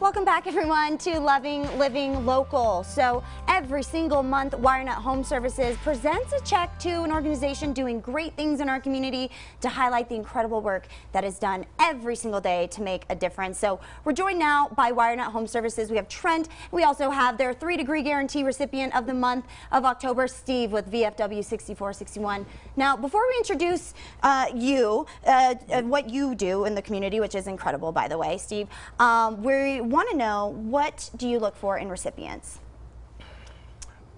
Welcome back everyone to Loving Living Local. So every single month WireNut Home Services presents a check to an organization doing great things in our community to highlight the incredible work that is done every single day to make a difference. So we're joined now by WireNut Home Services. We have Trent. We also have their three degree guarantee recipient of the month of October, Steve with VFW 6461. Now before we introduce uh, you, uh, uh, what you do in the community, which is incredible by the way, Steve, um, we want to know what do you look for in recipients?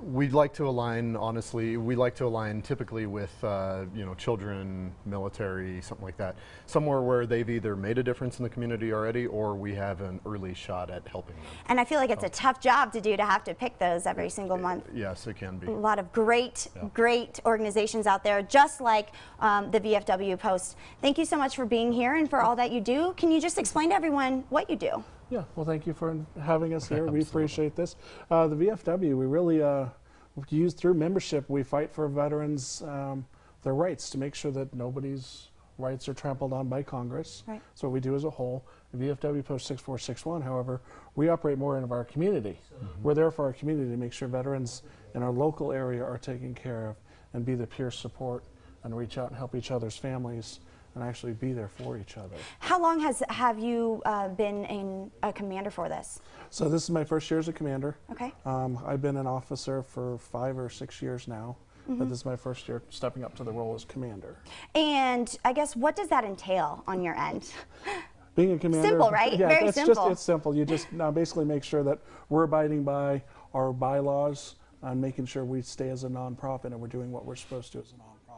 We'd like to align, honestly, we like to align typically with, uh, you know, children, military, something like that. Somewhere where they've either made a difference in the community already or we have an early shot at helping them. And I feel like it's a tough job to do to have to pick those every single month. Yes, it can be. A lot of great, Yeah. great organizations out there, just like um, the VFW Post. Thank you so much for being here and for all that you do. Can you just explain to everyone what you do? Yeah, well, thank you for having us here. We appreciate this. Uh, the VFW, we really uh, use through membership, we fight for veterans um, their rights to make sure that nobody's rights are trampled on by Congress. Right. So what we do as a whole. The VFW Post 6461, however, we operate more in of our community. We're there for our community to make sure veterans in our local area are taken care of and be the peer support and reach out and help each other's families and actually be there for each other. How long has have you uh, been in a commander for this? So this is my first year as a commander. Okay. Um, I've been an officer for five or six years now, but this is my first year stepping up to the role as commander. And I guess what does that entail on your end? Being a commander, Simple, right? Yeah, Very it's simple. just it's simple. You just now basically make sure that we're abiding by our bylaws and making sure we stay as a nonprofit and we're doing what we're supposed to as a nonprofit.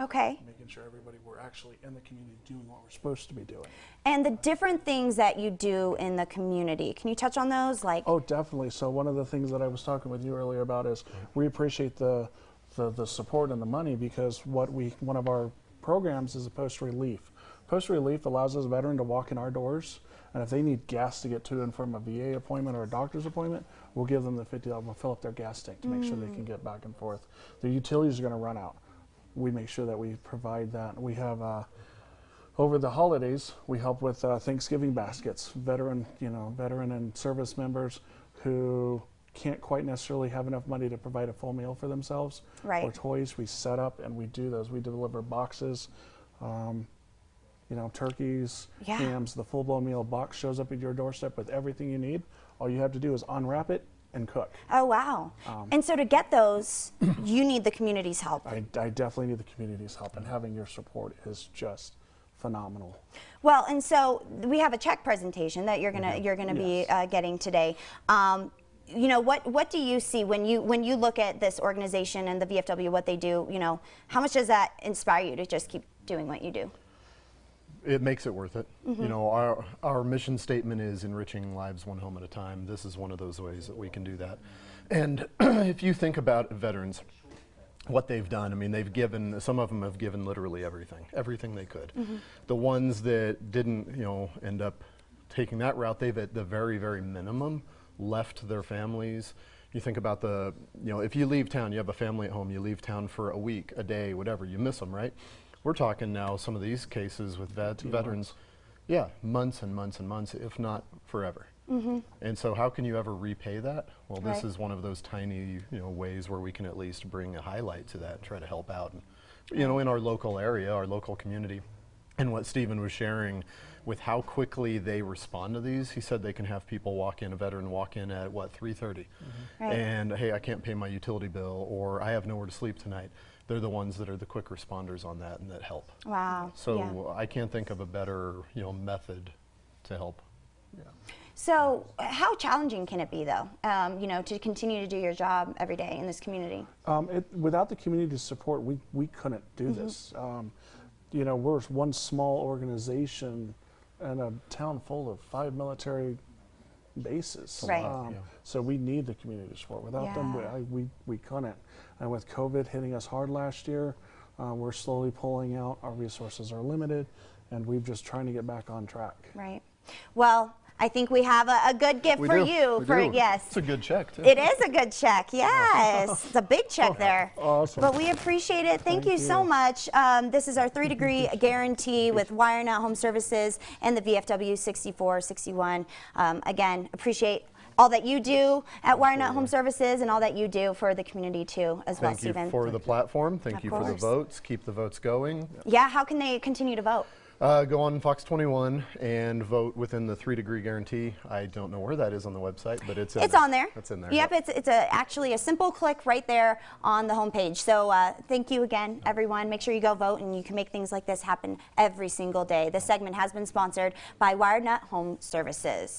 Okay. Making sure everybody we're actually in the community doing what we're supposed to be doing. And the different things that you do in the community. Can you touch on those? Like, Oh, definitely. So one of the things that I was talking with you earlier about is we appreciate the the, the support and the money because what we one of our programs is a post relief. Post relief allows us a veteran to walk in our doors, and if they need gas to get to and from a VA appointment or a doctor's appointment, we'll give them the fifty dollars. We'll fill up their gas tank to make sure they mm. can get back and forth. Their utilities are going to run out. We make sure that we provide that. We have. Uh, over the holidays, we help with uh, Thanksgiving baskets. Veteran, you know, veteran and service members who can't quite necessarily have enough money to provide a full meal for themselves Right. or toys. We set up and we do those. We deliver boxes, um, you know, turkeys, Yeah. hams. The full blown meal box shows up at your doorstep with everything you need. All you have to do is unwrap it and cook. oh wow. and so to get those, you need the community's help. I, I definitely need the community's help, and having your support is just phenomenal. Well, and so we have a check presentation that you're gonna you're gonna be uh, getting today. Um, you know what what do you see when you when you look at this organization and the VFW what they do? You know how much does that inspire you to just keep doing what you do? It makes it worth it. Mm-hmm. You know, our, our mission statement is enriching lives one home at a time. This is one of those ways that we can do that. And if you think about veterans, what they've done, I mean, they've given, some of them have given literally everything, everything they could. Mm-hmm. The ones that didn't, you know, end up taking that route, they've at the very, very minimum left their families. You think about the, you know, if you leave town, you have a family at home, you leave town for a week, a day, whatever, you miss them, right? We're talking now some of these cases with vet, veterans, yeah, months and months and months, if not forever. Mm-hmm. And so, how can you ever repay that? Well, this Right. is one of those tiny, you know, ways where we can at least bring a highlight to that, and try to help out, and, you know, in our local area, our local community. And what Stephen was sharing with how quickly they respond to these, he said they can have people walk in, a veteran walk in at what 3:30, mm-hmm. Right. and hey, I can't pay my utility bill, or I have nowhere to sleep tonight. They're the ones that are the quick responders on that and that help. Wow. So yeah. I can't think of a better, you know, method to help. So how challenging can it be though? Um, you know, to continue to do your job every day in this community. Um, it, without the community's support, we, we couldn't do Mm-hmm. this. Um, you know, we're one small organization in a town full of five military bases. Right. Um, Yeah. So we need the community support. Without them, we, I, we, we couldn't. And with COVID hitting us hard last year, uh, we're slowly pulling out. Our resources are limited, and we're just trying to get back on track. Right. Well, I think we have a, a good gift We for do, you. we for do. yes, It's a good check, too. it is a good check. Yes, it's a big check there. Awesome. But we appreciate it. Thank, Thank you, so much. Um, this is our three degree guarantee with WireNut Home Services and the VFW 6461. Um, again, appreciate all that you do at WireNut Home Services and all that you do for the community too, as well, Thank you for the platform. Thank Of you for the votes. Keep the votes going. yeah, how can they continue to vote? Uh, go on Fox 21 and vote within the three degree guarantee. I don't know where that is on the website, but it's It's there. on there. It's in there. Yep, it's, it's a, actually a simple click right there on the homepage. So uh, thank you again, everyone. Make sure you go vote, and you can make things like this happen every single day. This segment has been sponsored by WireNut Home Services.